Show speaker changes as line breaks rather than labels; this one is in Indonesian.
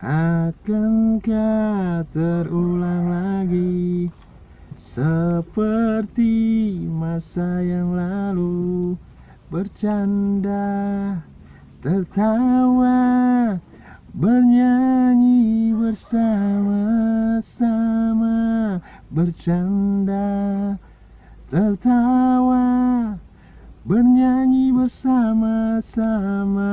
Akankah terulang lagi Seperti masa yang lalu. Bercanda Tertawa Bernyanyi bersama-sama. Bercanda Tertawa Bernyanyi bersama-sama.